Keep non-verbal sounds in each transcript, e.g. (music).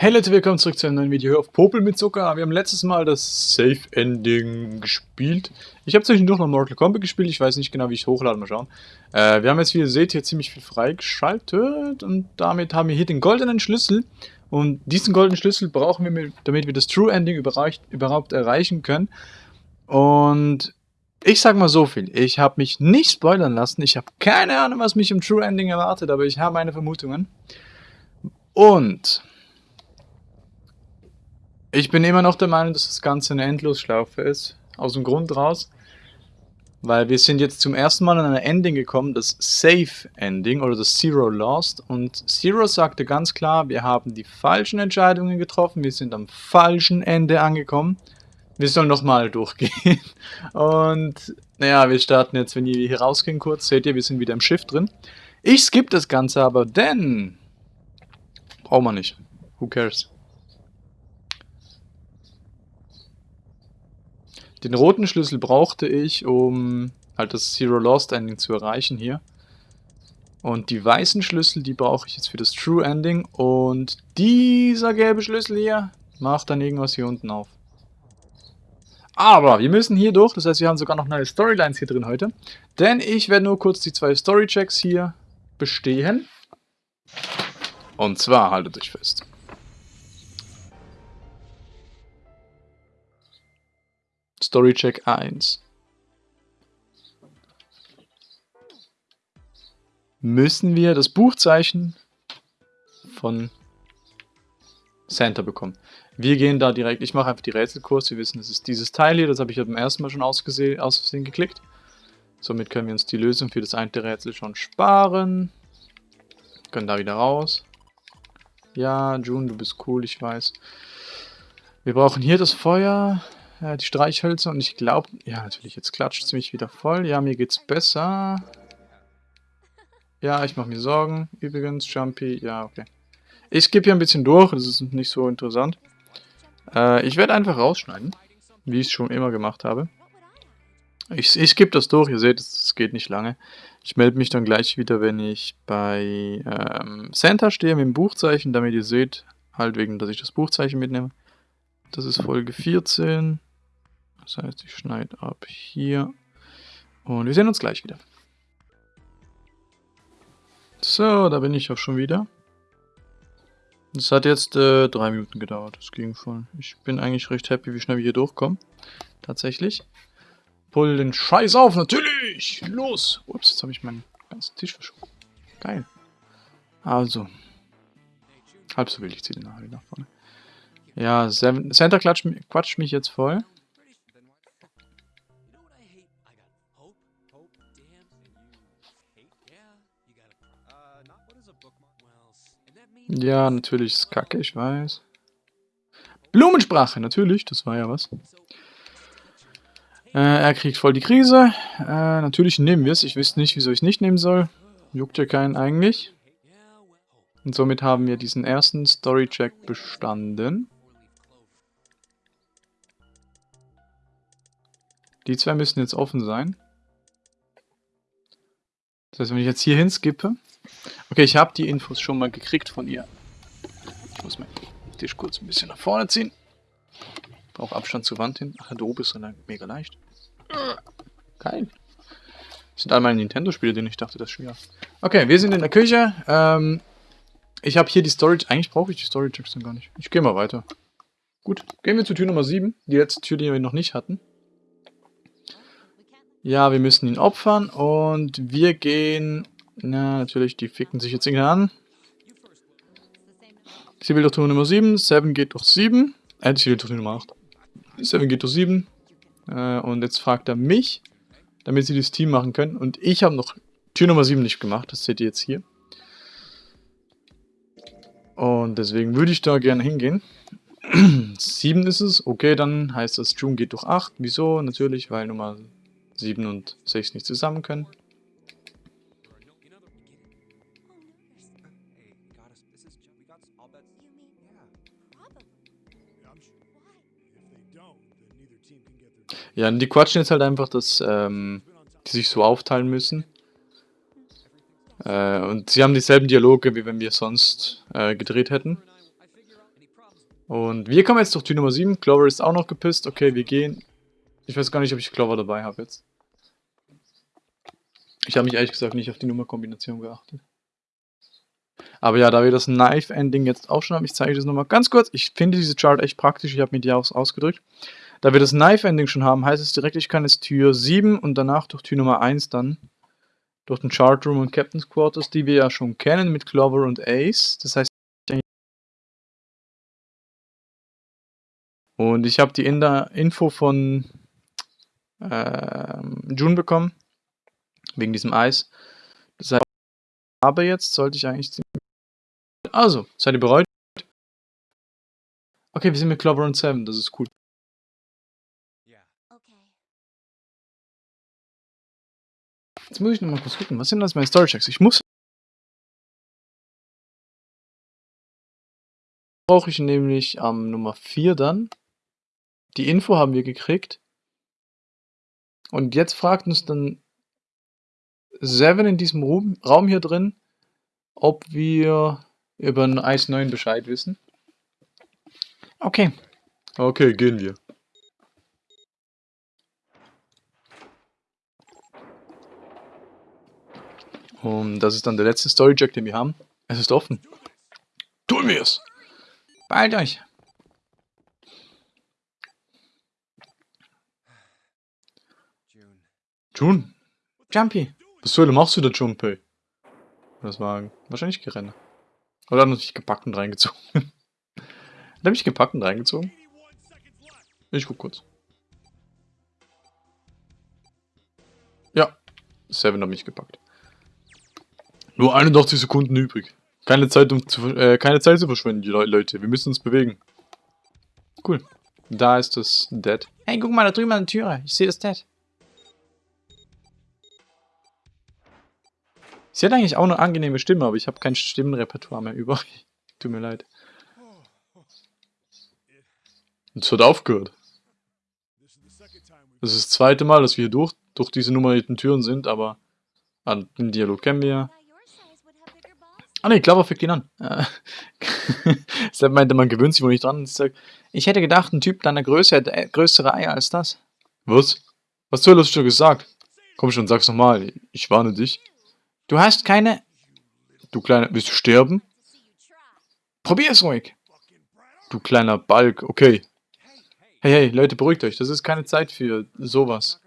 Hey Leute, willkommen zurück zu einem neuen Video auf Popel mit Zucker. Wir haben letztes Mal das Safe Ending gespielt. Ich habe zwischendurch noch Mortal Kombat gespielt, ich weiß nicht genau, wie ich es hochlade, mal schauen. Äh, wir haben jetzt, wie ihr seht, hier ziemlich viel freigeschaltet und damit haben wir hier den goldenen Schlüssel. Und diesen goldenen Schlüssel brauchen wir, damit wir das True Ending überhaupt erreichen können. Und ich sag mal so viel, ich habe mich nicht spoilern lassen, ich habe keine Ahnung, was mich im True Ending erwartet, aber ich habe meine Vermutungen. Und ich bin immer noch der Meinung, dass das Ganze eine Endlosschlaufe ist. Aus dem Grund raus, weil wir sind jetzt zum ersten Mal an ein Ending gekommen, das Safe Ending oder das Zero Lost. Und Zero sagte ganz klar, wir haben die falschen Entscheidungen getroffen, wir sind am falschen Ende angekommen. Wir sollen nochmal durchgehen. (laughs) Und naja, wir starten jetzt, wenn wir hier rausgehen kurz, seht ihr, wir sind wieder im Schiff drin. Ich skippe das Ganze aber, denn... Brauchen wir nicht. Who cares? Den roten Schlüssel brauchte ich, um halt das Zero Lost Ending zu erreichen hier. Und die weißen Schlüssel, die brauche ich jetzt für das True Ending. Und dieser gelbe Schlüssel hier macht dann irgendwas hier unten auf. Aber wir müssen hier durch, das heißt wir haben sogar noch neue Storylines hier drin heute. Denn ich werde nur kurz die zwei Story-Checks hier bestehen. Und zwar, haltet euch fest. Storycheck 1. Müssen wir das Buchzeichen von Santa bekommen. Wir gehen da direkt, ich mache einfach die Rätselkurs, wir wissen, es ist dieses Teil hier, das habe ich beim ersten Mal schon ausgesehen, aus geklickt. Somit können wir uns die Lösung für das eine Rätsel schon sparen. Können da wieder raus. Ja, June, du bist cool, ich weiß. Wir brauchen hier das Feuer äh, die Streichhölzer und ich glaube, ja natürlich, jetzt klatscht es mich wieder voll. Ja, mir geht's besser. Ja, ich mache mir Sorgen. Übrigens, Jumpy, ja, okay. Ich skippe hier ein bisschen durch, das ist nicht so interessant. Äh, ich werde einfach rausschneiden, wie ich es schon immer gemacht habe. Ich, ich skippe das durch, ihr seht, es geht nicht lange. Ich melde mich dann gleich wieder, wenn ich bei ähm, Santa stehe mit dem Buchzeichen, damit ihr seht, halt wegen, dass ich das Buchzeichen mitnehme. Das ist Folge 14. Das heißt, ich schneide ab hier. Und wir sehen uns gleich wieder. So, da bin ich auch schon wieder. Das hat jetzt äh, drei Minuten gedauert. Das ging voll. Ich bin eigentlich recht happy, wie schnell wir hier durchkommen. Tatsächlich. Pull den Scheiß auf, natürlich! Los! Ups, jetzt habe ich meinen ganzen Tisch verschoben. Geil. Also. Halb so wild, ich ziehe den nachher nach vorne. Ja, Center quatscht, quatscht mich jetzt voll. Ja, natürlich ist kacke, ich weiß. Blumensprache, natürlich, das war ja was. Äh, er kriegt voll die Krise. Äh, natürlich nehmen wir es. Ich wüsste nicht, wieso ich es nicht nehmen soll. Juckt ja keinen eigentlich. Und somit haben wir diesen ersten Story-Check bestanden. Die zwei müssen jetzt offen sein. Das heißt, wenn ich jetzt hier hinskippe, Okay, ich habe die Infos schon mal gekriegt von ihr. Ich muss meinen Tisch kurz ein bisschen nach vorne ziehen. Brauche Abstand zur Wand hin. Ach, da oben ist er mega leicht. Geil. Das sind all meine Nintendo-Spiele, denen ich dachte, das ist schwer. Okay, wir sind in der Küche. Ähm, ich habe hier die Storage. Eigentlich brauche ich die Storage dann gar nicht. Ich gehe mal weiter. Gut, gehen wir zur Tür Nummer 7. Die letzte Tür, die wir noch nicht hatten. Ja, wir müssen ihn opfern und wir gehen na, natürlich, die ficken sich jetzt irgendwie an. Sie will durch Tür Nummer 7, 7 geht durch 7. Äh, sie will durch Nummer 8. 7 geht durch 7. Äh, und jetzt fragt er mich, damit sie das Team machen können. Und ich habe noch Tür Nummer 7 nicht gemacht, das seht ihr jetzt hier. Und deswegen würde ich da gerne hingehen. (clears throat) 7 ist es, okay, dann heißt das, June geht durch 8. Wieso? Natürlich, weil Nummer 7 und 6 nicht zusammen können. Ja, die quatschen jetzt halt einfach, dass ähm, die sich so aufteilen müssen. Äh, und sie haben dieselben Dialoge, wie wenn wir sonst äh, gedreht hätten. Und wir kommen jetzt durch Tür Nummer 7. Clover ist auch noch gepisst. Okay, wir gehen. Ich weiß gar nicht, ob ich Clover dabei habe jetzt. Ich habe mich ehrlich gesagt nicht auf die Nummerkombination geachtet. Aber ja, da wir das Knife-Ending jetzt auch schon haben, ich zeige das nochmal ganz kurz. Ich finde diese Chart echt praktisch, ich habe mir die auch ausgedrückt. Da wir das Knife-Ending schon haben, heißt es direkt, ich kann jetzt Tür 7 und danach durch Tür Nummer 1 dann durch den Chart Room und Captain's Quarters, die wir ja schon kennen mit Clover und Ace. Das heißt, und ich habe die in Info von ähm, June bekommen, wegen diesem Eis. Das heißt, aber jetzt sollte ich eigentlich also, seid ihr bereit? Okay, wir sind mit Clover und Seven, das ist cool. Jetzt muss ich noch mal kurz gucken, was sind das meine Story Checks? Ich muss... Brauche ich nämlich am ähm, Nummer 4 dann. Die Info haben wir gekriegt. Und jetzt fragt uns dann Seven in diesem Raum hier drin, ob wir über ein Eis 9 Bescheid wissen. Okay. Okay, gehen wir. Und das ist dann der letzte Story-Jack, den wir haben. Es ist offen. Tun wir es! Beeilt euch! June. Jumpy. Was soll machst du da, Junpei? Das war wahrscheinlich Gerenne. Oder hat er mich gepackt und reingezogen? (laughs) hat er mich gepackt und reingezogen? Ich guck kurz. Ja, Seven hat mich gepackt. Nur 81 Sekunden übrig. Keine Zeit, um zu, äh, keine Zeit zu verschwenden, die Leute. Wir müssen uns bewegen. Cool. Da ist das Dead. Hey, guck mal da drüben an der Türe. Ich sehe das Dead. Sie hat eigentlich auch eine angenehme Stimme, aber ich habe kein Stimmenrepertoire mehr über. (laughs) Tut mir leid. Es wird aufgehört. Das ist das zweite Mal, dass wir hier durch, durch diese nummerierten Türen sind, aber an den Dialog kennen wir. Ah ne, Clover fickt ihn an. (laughs) Deshalb meinte, man gewöhnt sich wohl nicht dran. Ich hätte gedacht, ein Typ deiner Größe hätte äh, größere Eier als das. Was? Was soll das schon gesagt? Komm schon, sag's nochmal. Ich warne dich. Du hast keine... Du kleiner... Willst du sterben? Probier es ruhig. Du kleiner Balk. Okay. Hey, hey, Leute, beruhigt euch. Das ist keine Zeit für sowas.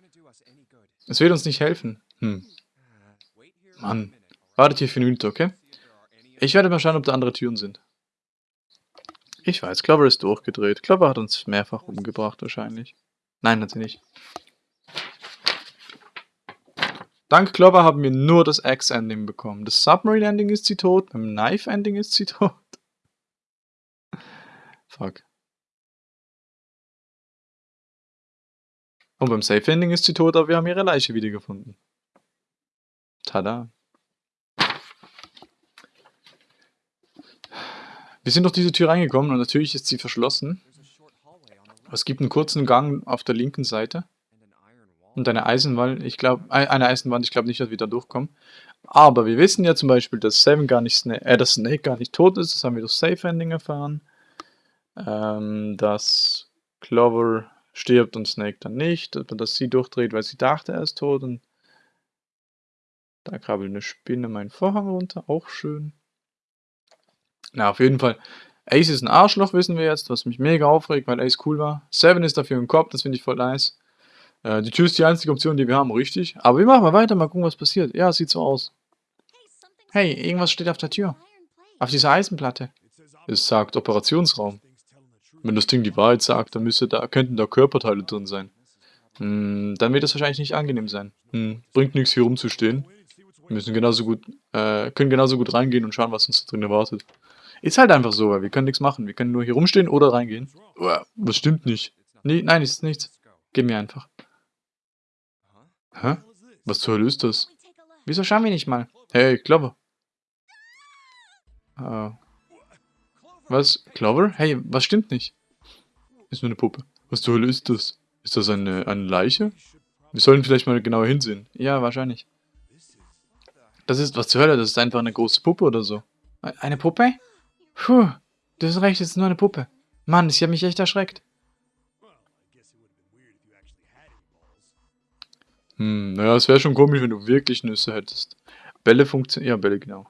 Es wird uns nicht helfen. Hm. Mann. Wartet hier für eine Minute, okay? Ich werde mal schauen, ob da andere Türen sind. Ich weiß, Clover ist durchgedreht. Clover hat uns mehrfach umgebracht, wahrscheinlich. Nein, hat sie nicht. Dank Clover haben wir nur das X-Ending bekommen. Das Submarine-Ending ist sie tot, beim Knife-Ending ist sie tot. (laughs) Fuck. Und beim Safe-Ending ist sie tot, aber wir haben ihre Leiche wiedergefunden. Tada. Wir sind durch diese Tür reingekommen und natürlich ist sie verschlossen. Es gibt einen kurzen Gang auf der linken Seite. Und eine Eisenwand, ich glaube, eine Eisenwand, ich glaube nicht, dass wir da durchkommen. Aber wir wissen ja zum Beispiel, dass Seven gar nicht, Snake, äh, dass Snake gar nicht tot ist, das haben wir durch Safe Ending erfahren. Ähm, dass Clover stirbt und Snake dann nicht, dass sie durchdreht, weil sie dachte, er ist tot und da krabbelt eine Spinne meinen Vorhang runter, auch schön. Na, auf jeden Fall. Ace ist ein Arschloch, wissen wir jetzt, was mich mega aufregt, weil Ace cool war. Seven ist dafür im Kopf, das finde ich voll nice. Äh, die Tür ist die einzige Option, die wir haben, richtig? Aber wir machen mal weiter, mal gucken, was passiert. Ja, sieht so aus. Hey, irgendwas steht auf der Tür. Auf dieser Eisenplatte. Es sagt Operationsraum. Wenn das Ding die Wahrheit sagt, dann müsste da, könnten da Körperteile drin sein. Hm, dann wird das wahrscheinlich nicht angenehm sein. Hm, bringt nichts hier rumzustehen. Wir müssen genauso gut, äh, können genauso gut reingehen und schauen, was uns da drin erwartet. Ist halt einfach so, weil wir können nichts machen. Wir können nur hier rumstehen oder reingehen. Uah, was stimmt nicht? Nee, nein, ist nichts. Gib mir einfach. Hä? Was zur Hölle ist das? Wieso schauen wir nicht mal? Hey, Clover. Uh. Was? Clover? Hey, was stimmt nicht? Ist nur eine Puppe. Was zur Hölle ist das? Ist das eine, eine Leiche? Wir sollten vielleicht mal genauer hinsehen. Ja, wahrscheinlich. Das ist, was zur Hölle? Das ist einfach eine große Puppe oder so. Eine Puppe? Puh, du hast recht, es ist nur eine Puppe. Mann, ich habe mich echt erschreckt. Hm, naja, es wäre schon komisch, wenn du wirklich Nüsse hättest. Bälle funktionieren. Ja, Bälle, genau.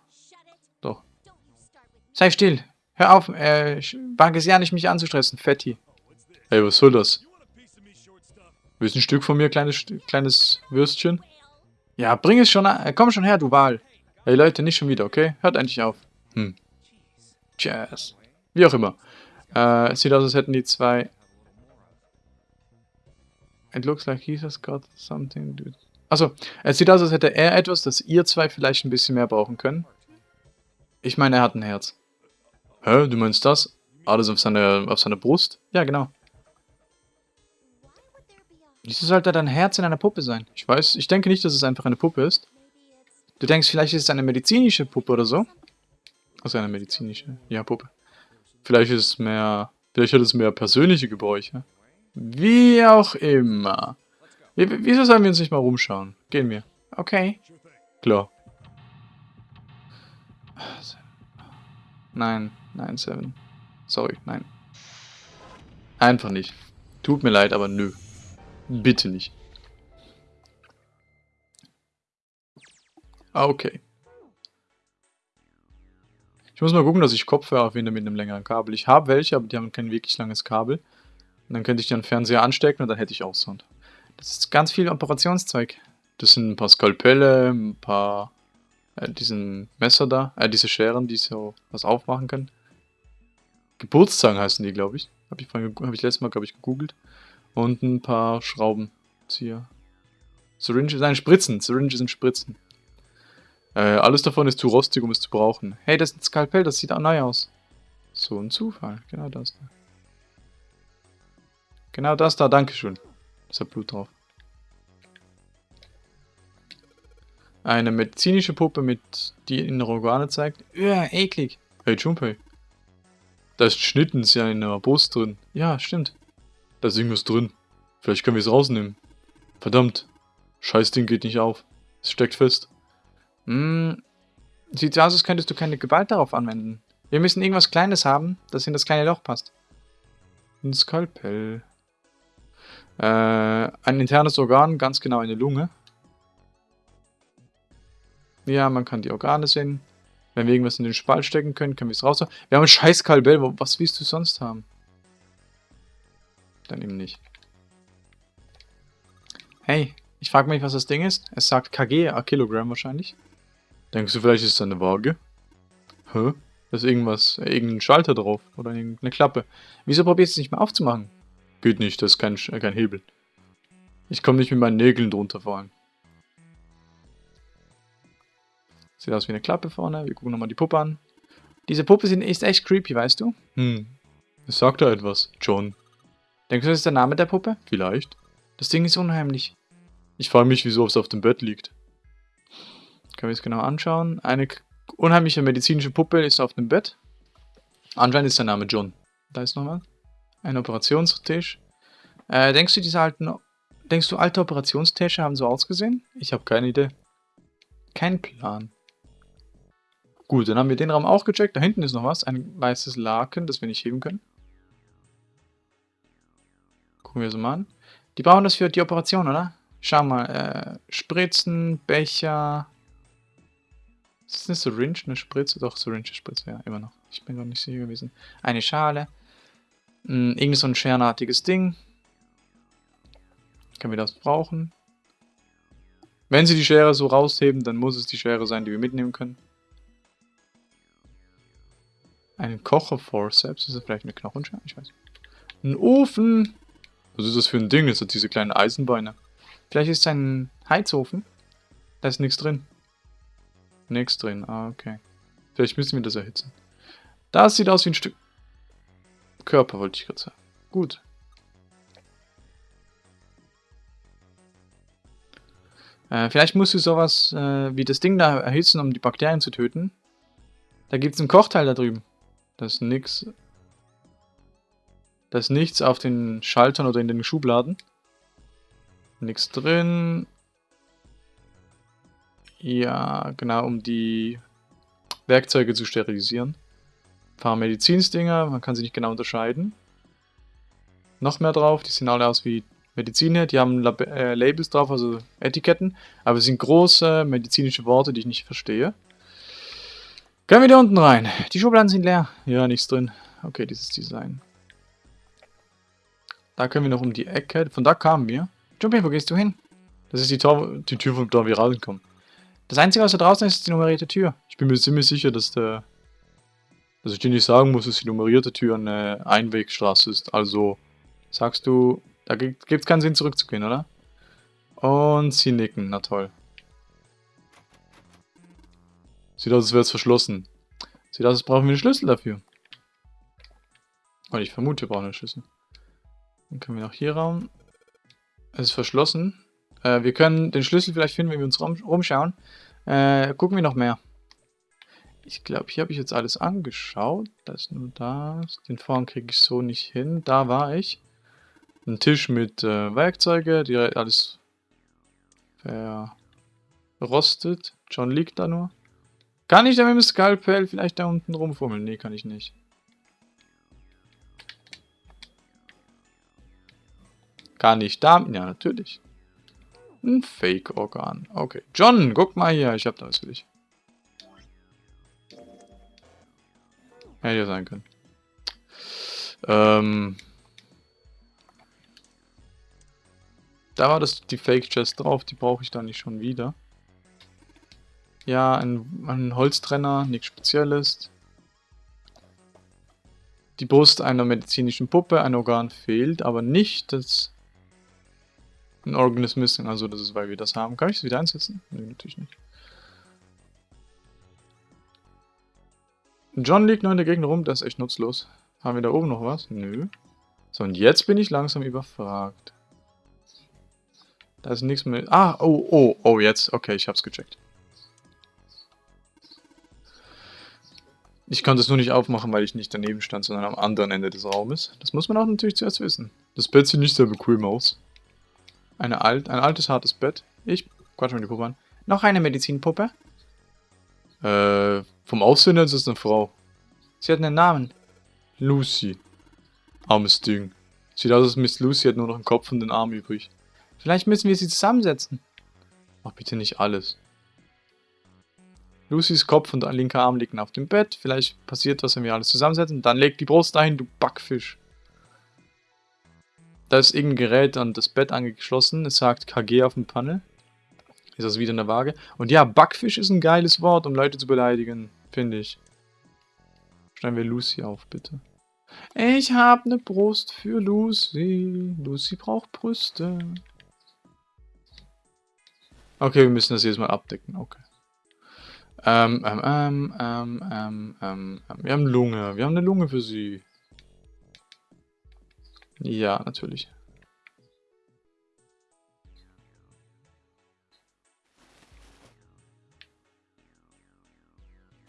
Doch. Sei still. Hör auf, äh, wage es ja nicht, mich anzustressen, Fetti. Ey, was soll das? Willst du ein Stück von mir, kleines, kleines Würstchen? Ja, bring es schon an. Äh, komm schon her, du Wal. Ey, Leute, nicht schon wieder, okay? Hört endlich auf. Hm. Cheers. Wie auch immer. Äh, es sieht aus, als hätten die zwei... It looks like has got something... Achso, es sieht aus, als hätte er etwas, das ihr zwei vielleicht ein bisschen mehr brauchen können. Ich meine, er hat ein Herz. Hä, du meinst das? Alles auf seine, auf seine Brust? Ja, genau. Wieso sollte da ein Herz in einer Puppe sein? Ich weiß, ich denke nicht, dass es einfach eine Puppe ist. Du denkst, vielleicht ist es eine medizinische Puppe oder so? Also eine medizinische, ja, Puppe. Vielleicht ist es mehr, vielleicht hat es mehr persönliche Gebräuche. Wie auch immer. Wieso sollen wir uns nicht mal rumschauen? Gehen wir. Okay. Klar. Nein, nein, Seven. Sorry, nein. Einfach nicht. Tut mir leid, aber nö. Bitte nicht. Ah, okay. Ich muss mal gucken, dass ich Kopfhörer finde mit einem längeren Kabel. Ich habe welche, aber die haben kein wirklich langes Kabel. Und dann könnte ich den Fernseher anstecken und dann hätte ich auch Sound. Das ist ganz viel Operationszeug. Das sind ein paar Skalpelle, ein paar... Äh, diesen Messer da, äh, diese Scheren, die so was aufmachen können. Geburtszangen heißen die, glaube ich. Habe ich, hab ich letztes Mal, glaube ich, gegoogelt. Und ein paar Schraubenzieher. Syringe, nein, Spritzen. Syringe sind Spritzen. Äh, alles davon ist zu rostig, um es zu brauchen. Hey, das ist ein Skalpell, das sieht auch neu aus. So ein Zufall. Genau das da. Genau das da, dankeschön. Das hat Blut drauf. Eine medizinische Puppe mit die innere Organe zeigt. Ja, eklig. Hey, Junpei. Da ist Schnittens ja in der Brust drin. Ja, stimmt. Da ist irgendwas drin. Vielleicht können wir es rausnehmen. Verdammt. Scheiß Ding geht nicht auf. Es steckt fest. Hm. Sieht aus, als könntest du keine Gewalt darauf anwenden. Wir müssen irgendwas Kleines haben, das in das kleine Loch passt. Ein Skalpell. Äh, ein internes Organ, ganz genau eine Lunge. Ja, man kann die Organe sehen. Wenn wir irgendwas in den Spalt stecken können, können wir es raus. Wir haben ein scheiß Skalpell. Was willst du sonst haben? Dann eben nicht. Hey, ich frage mich, was das Ding ist. Es sagt kg, a Kilogramm wahrscheinlich. Denkst du, vielleicht ist es eine Waage? Hä? Da ist irgendwas, äh, irgendein Schalter drauf oder irgendeine Klappe. Wieso probierst du es nicht mal aufzumachen? Geht nicht, das ist kein, äh, kein Hebel. Ich komme nicht mit meinen Nägeln drunter vor allem. Sieht aus wie eine Klappe vorne. Wir gucken nochmal die Puppe an. Diese Puppe ist echt creepy, weißt du? Hm. Es sagt da etwas. John. Denkst du, das ist der Name der Puppe? Vielleicht. Das Ding ist unheimlich. Ich frage mich, wieso es auf dem Bett liegt. Können wir es genau anschauen. Eine unheimliche medizinische Puppe ist auf dem Bett. Anscheinend ist der Name John. Da ist nochmal. Ein Operationstisch. Äh, denkst du, diese alten... Denkst du, alte Operationstische haben so ausgesehen? Ich habe keine Idee. Kein Plan. Gut, dann haben wir den Raum auch gecheckt. Da hinten ist noch was. Ein weißes Laken, das wir nicht heben können. Gucken wir es mal an. Die brauchen das für die Operation, oder? Schau mal. Äh, Spritzen, Becher, ist das eine Syringe, eine Spritze? Doch, Syringe, Spritze, ja, immer noch. Ich bin noch nicht sicher gewesen. Eine Schale. Hm, irgend so ein scherenartiges Ding. Können wir das brauchen? Wenn sie die Schere so rausheben, dann muss es die Schere sein, die wir mitnehmen können. Ein Kocher Forceps, ist das vielleicht eine Knochenschere? Ich weiß nicht. Ein Ofen! Was ist das für ein Ding? Das hat diese kleinen Eisenbeine. Vielleicht ist es ein Heizofen. Da ist nichts drin. Nichts drin. Ah, okay. Vielleicht müssen wir das erhitzen. Das sieht aus wie ein Stück Körper, wollte ich gerade sagen. Gut. Äh, vielleicht musst du sowas äh, wie das Ding da erhitzen, um die Bakterien zu töten. Da gibt es einen Kochteil da drüben. Das ist nix. Da ist nichts auf den Schaltern oder in den Schubladen. Nichts drin. Ja, genau, um die Werkzeuge zu sterilisieren. paar Medizinsdinger, man kann sie nicht genau unterscheiden. Noch mehr drauf, die sehen alle aus wie Mediziner, die haben Lab äh, Labels drauf, also Etiketten, aber es sind große medizinische Worte, die ich nicht verstehe. Können wir da unten rein? Die Schubladen sind leer. Ja, nichts drin. Okay, dieses Design. Da können wir noch um die Ecke. Von da kamen wir. Jumpy, wo gehst du hin? Das ist die, Tor die Tür, von der wir rauskommen. Das Einzige, was da draußen ist, ist die nummerierte Tür. Ich bin mir ziemlich sicher, dass der... Dass ich dir nicht sagen muss, dass die nummerierte Tür eine Einwegstraße ist. Also sagst du, da gibt es keinen Sinn zurückzugehen, oder? Und sie nicken, na toll. Sieht aus, als wäre es verschlossen. Sieht aus, als brauchen wir einen Schlüssel dafür. Und ich vermute, wir brauchen einen Schlüssel. Dann können wir noch hier raum. Es ist verschlossen. Äh, wir können den Schlüssel vielleicht finden, wenn wir uns rum, rumschauen. Äh, gucken wir noch mehr. Ich glaube, hier habe ich jetzt alles angeschaut. Das ist nur das. Den Vorhang kriege ich so nicht hin. Da war ich. Ein Tisch mit äh, Werkzeuge, die alles verrostet. John liegt da nur. Kann ich da mit dem Skalpell vielleicht da unten rumfummeln? Nee, kann ich nicht. Kann ich da? Ja, natürlich. Ein Fake-Organ. Okay. John, guck mal hier. Ich hab da was für dich. Hätte ja sein können. Ähm... Da war das die Fake Chest drauf, die brauche ich dann nicht schon wieder. Ja, ein, ein Holztrenner, nichts Spezielles. Die Brust einer medizinischen Puppe, ein Organ fehlt, aber nicht das... Ein Organ ist missing, also das ist, weil wir das haben. Kann ich es wieder einsetzen? Nee, natürlich nicht. John liegt noch in der Gegend rum, das ist echt nutzlos. Haben wir da oben noch was? Nö. So, und jetzt bin ich langsam überfragt. Da ist nichts mehr. Ah, oh, oh, oh, jetzt. Okay, ich hab's gecheckt. Ich konnte es nur nicht aufmachen, weil ich nicht daneben stand, sondern am anderen Ende des Raumes. Das muss man auch natürlich zuerst wissen. Das Bett sieht nicht sehr bequem aus. Eine alt, ein altes, hartes Bett. Ich quatsch mal die Puppe an. Noch eine Medizinpuppe? Äh, vom Aussehen her ist es eine Frau. Sie hat einen Namen. Lucy. Armes Ding. Sieht aus, als Miss Lucy hat nur noch einen Kopf und den Arm übrig. Vielleicht müssen wir sie zusammensetzen. Mach bitte nicht alles. Lucys Kopf und ein linker Arm liegen auf dem Bett. Vielleicht passiert was, wenn wir alles zusammensetzen. Dann leg die Brust dahin, du Backfisch. Da ist irgendein Gerät an das Bett angeschlossen. Es sagt KG auf dem Panel. Ist das wieder eine Waage? Und ja, Backfisch ist ein geiles Wort, um Leute zu beleidigen. Finde ich. Schreiben wir Lucy auf, bitte. Ich habe eine Brust für Lucy. Lucy braucht Brüste. Okay, wir müssen das jetzt mal abdecken. Okay. Ähm, ähm, ähm, ähm, ähm, ähm, wir haben Lunge. Wir haben eine Lunge für sie. Ja, natürlich.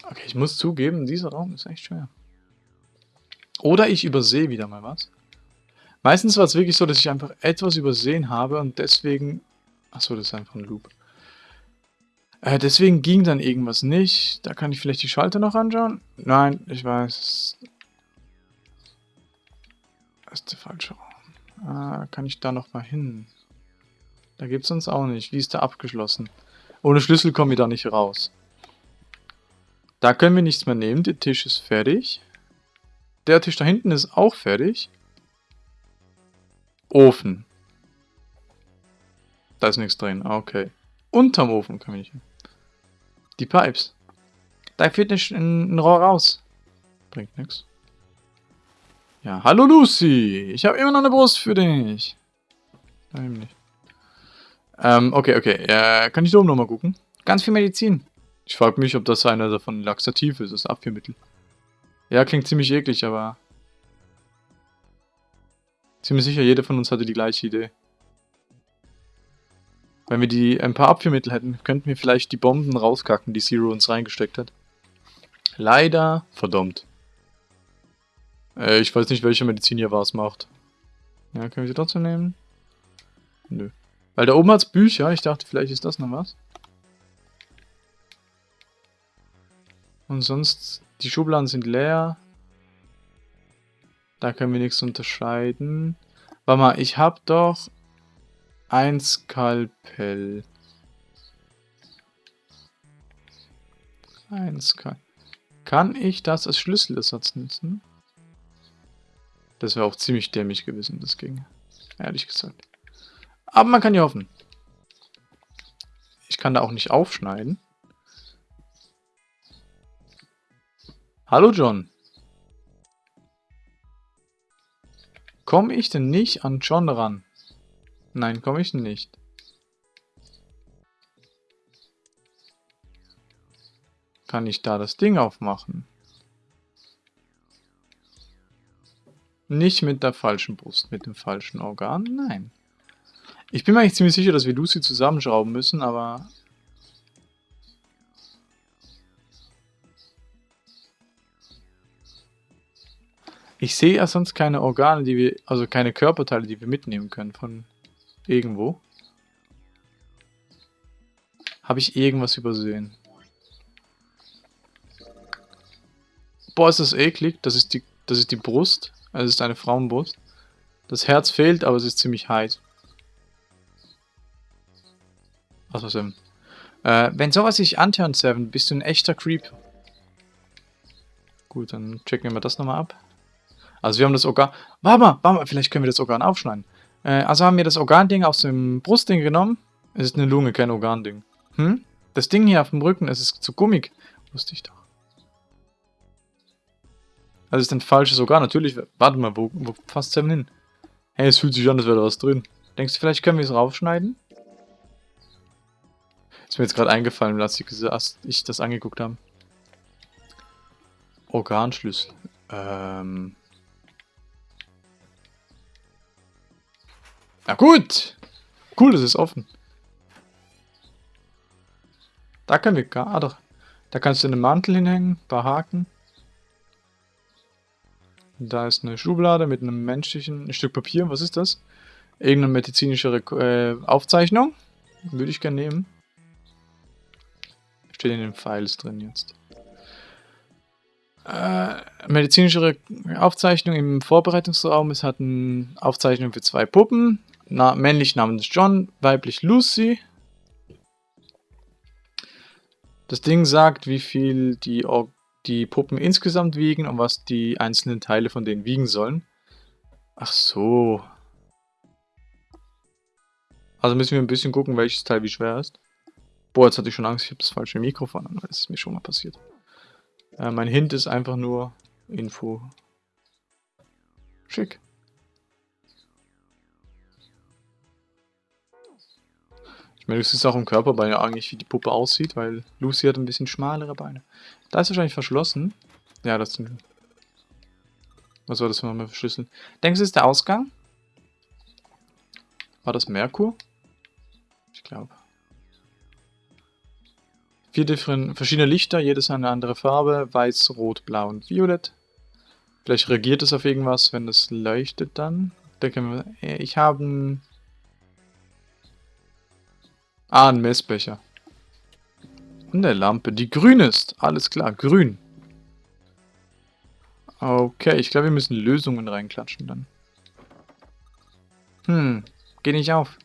Okay, ich muss zugeben, dieser Raum ist echt schwer. Oder ich übersehe wieder mal was. Meistens war es wirklich so, dass ich einfach etwas übersehen habe und deswegen... Achso, das ist einfach ein Loop. Äh, deswegen ging dann irgendwas nicht. Da kann ich vielleicht die Schalter noch anschauen. Nein, ich weiß. Das ist der falsche Raum. Ah, kann ich da noch mal hin? Da gibt es uns auch nicht. Wie ist der abgeschlossen? Ohne Schlüssel kommen wir da nicht raus. Da können wir nichts mehr nehmen. Der Tisch ist fertig. Der Tisch da hinten ist auch fertig. Ofen. Da ist nichts drin. Okay. Unterm Ofen können wir nicht hin. Die Pipes. Da führt ein, ein Rohr raus. Bringt nichts. Ja, hallo Lucy. Ich habe immer noch eine Brust für dich. Nein, nicht. Ähm, okay, okay. Äh, kann ich da oben nochmal gucken? Ganz viel Medizin. Ich frage mich, ob das einer davon Laxativ ist, das Abführmittel. Ja, klingt ziemlich eklig, aber... Ziemlich sicher, jeder von uns hatte die gleiche Idee. Wenn wir die ein paar Abführmittel hätten, könnten wir vielleicht die Bomben rauskacken, die Zero uns reingesteckt hat. Leider, verdammt. Äh, ich weiß nicht, welche Medizin hier was macht. Ja, können wir sie trotzdem nehmen? Nö. Weil da oben hat's Bücher, ich dachte, vielleicht ist das noch was. Und sonst, die Schubladen sind leer. Da können wir nichts unterscheiden. Warte mal, ich habe doch ein Skalpell. Ein Skalpell. Kann ich das als Schlüsselersatz nutzen? Das wäre auch ziemlich dämlich gewesen, das ging. Ehrlich gesagt. Aber man kann ja hoffen. Ich kann da auch nicht aufschneiden. Hallo John. Komme ich denn nicht an John ran? Nein, komme ich nicht. Kann ich da das Ding aufmachen? Nicht mit der falschen Brust, mit dem falschen Organ? Nein. Ich bin mir eigentlich ziemlich sicher, dass wir Lucy zusammenschrauben müssen, aber... Ich sehe ja sonst keine Organe, die wir... Also keine Körperteile, die wir mitnehmen können von irgendwo. Habe ich irgendwas übersehen? Boah, ist das eklig. Das ist die, das ist die Brust. Also es ist eine Frauenbrust. Das Herz fehlt, aber es ist ziemlich heiß. Was was denn? Äh, wenn sowas sich anhört, Seven, bist du ein echter Creep. Gut, dann checken wir mal das nochmal ab. Also wir haben das Organ... Warte mal, warte mal, vielleicht können wir das Organ aufschneiden. Äh, also haben wir das Organding aus dem Brustding genommen. Es ist eine Lunge, kein Organding. Hm? Das Ding hier auf dem Rücken, es ist zu gummig. Wusste ich doch. Das ist ein falsches Organ. Natürlich, warte mal, wo, wo passt Seven hin? Hey, es fühlt sich an, als wäre da was drin. Denkst du, vielleicht können wir es raufschneiden? Ist mir jetzt gerade eingefallen, als ich das angeguckt habe. Organschlüssel. Ähm. Na gut. Cool, das ist offen. Da können wir gar... Ah, doch. Da kannst du einen Mantel hinhängen, ein paar Haken. Da ist eine Schublade mit einem menschlichen ein Stück Papier. Was ist das? Irgendeine medizinische äh, Aufzeichnung. Würde ich gerne nehmen. Steht in den Files drin jetzt. Äh, medizinische Aufzeichnung im Vorbereitungsraum. Es hat eine Aufzeichnung für zwei Puppen. Na, männlich namens John, weiblich Lucy. Das Ding sagt, wie viel die Or die Puppen insgesamt wiegen und was die einzelnen Teile von denen wiegen sollen. Ach so. Also müssen wir ein bisschen gucken, welches Teil wie schwer ist. Boah, jetzt hatte ich schon Angst, ich habe das falsche Mikrofon an, das ist mir schon mal passiert. Äh, mein Hint ist einfach nur Info. Schick. Ich meine, es ist auch im Körperbein eigentlich, wie die Puppe aussieht, weil Lucy hat ein bisschen schmalere Beine. Da ist wahrscheinlich verschlossen. Ja, das sind... Was war das für ein Schlüssel? Denkst du, ist der Ausgang? War das Merkur? Ich glaube. Vier verschiedene Lichter, jedes eine andere Farbe. Weiß, Rot, Blau und Violett. Vielleicht reagiert es auf irgendwas, wenn das leuchtet dann. Da können wir, ich habe ein Ah, ein Messbecher. Und eine Lampe, die grün ist. Alles klar, grün. Okay, ich glaube, wir müssen Lösungen reinklatschen dann. Hm, geht nicht auf.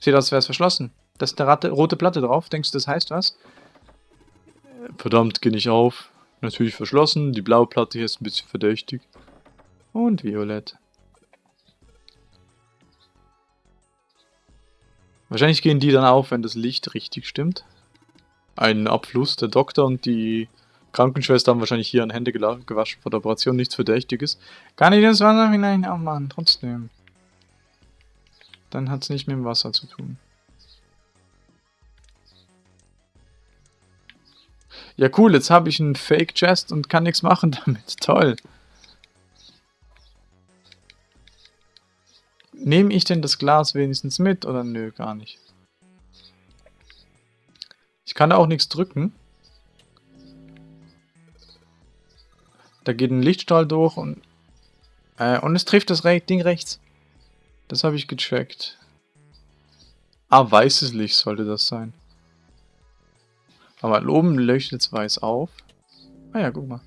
Sieht aus, als wäre es verschlossen. Da ist eine rote Platte drauf. Denkst du, das heißt was? Verdammt, geht nicht auf. Natürlich verschlossen. Die blaue Platte hier ist ein bisschen verdächtig. Und violett. Wahrscheinlich gehen die dann auf, wenn das Licht richtig stimmt. Ein Abfluss. Der Doktor und die Krankenschwester haben wahrscheinlich hier an Hände gewaschen vor der Operation. Nichts Verdächtiges. Kann ich das Wasser hinein aufmachen? Trotzdem. Dann hat es nicht mit dem Wasser zu tun. Ja cool, jetzt habe ich einen Fake-Chest und kann nichts machen (laughs) damit. Toll. Nehme ich denn das Glas wenigstens mit oder nö, gar nicht? Ich kann da auch nichts drücken. Da geht ein Lichtstrahl durch und... Äh, und es trifft das Re Ding rechts. Das habe ich gecheckt. Ah, weißes Licht sollte das sein. Aber oben leuchtet es weiß auf. Ah ja, guck mal.